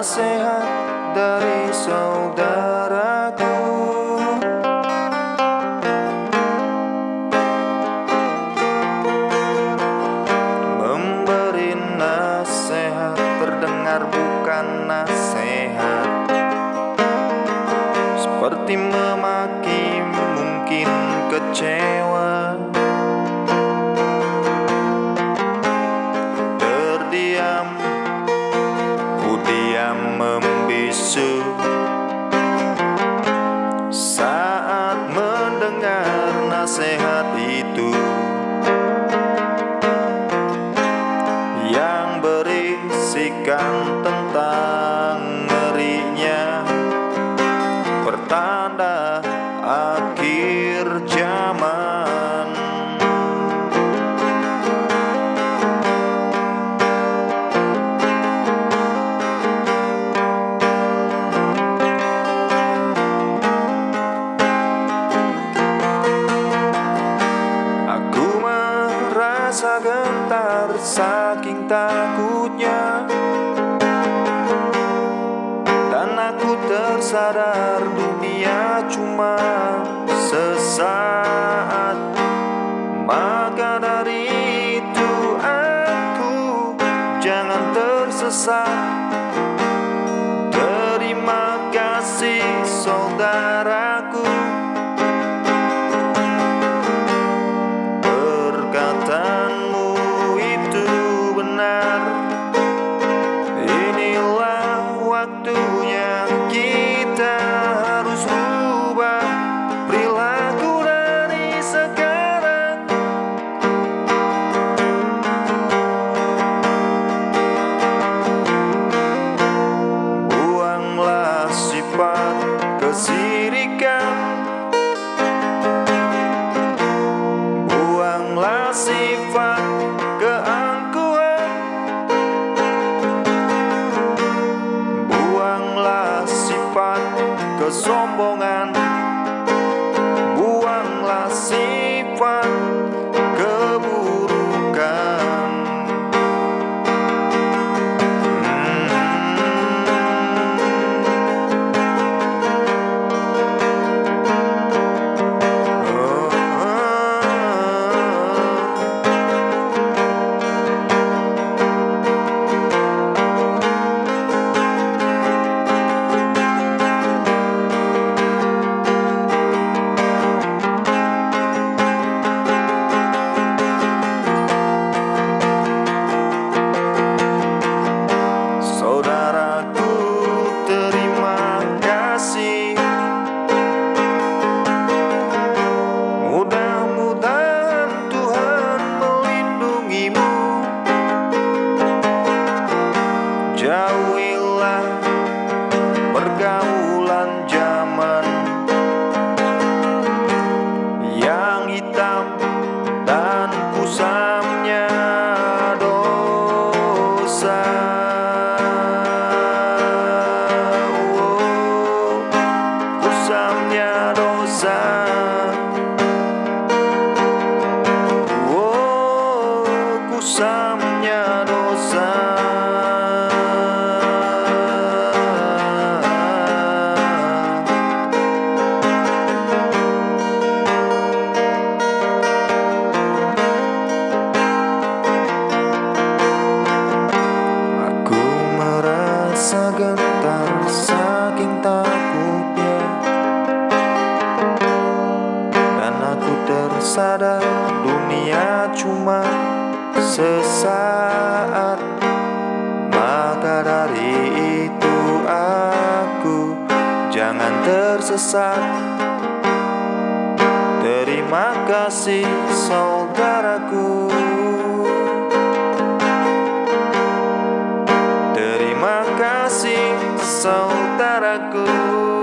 nasihat dari saudaraku. Memberi nasihat terdengar bukan nasihat. Seperti memaki mungkin kecewa. Saat mendengar nasihat itu Yang berisikan tentang tersadar dunia cuma sesaat. Maka dari itu aku jangan tersesat. Terima kasih saudaraku. Perkataanmu itu benar. Inilah waktunya kesombongan. Buanglah sifat gentar saking takutnya. Dan aku tersadar dunia cuma sesaat. Maka dari itu aku jangan tersesat. Terima kasih saudaraku Senhor.